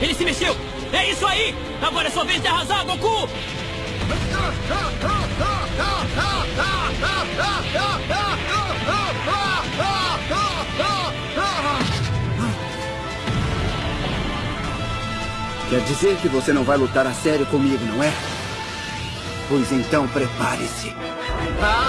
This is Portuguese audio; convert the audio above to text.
Ele se mexeu! É isso aí! Agora é sua vez de arrasar, Goku! Quer dizer que você não vai lutar a sério comigo, não é? Pois então prepare-se. Ah!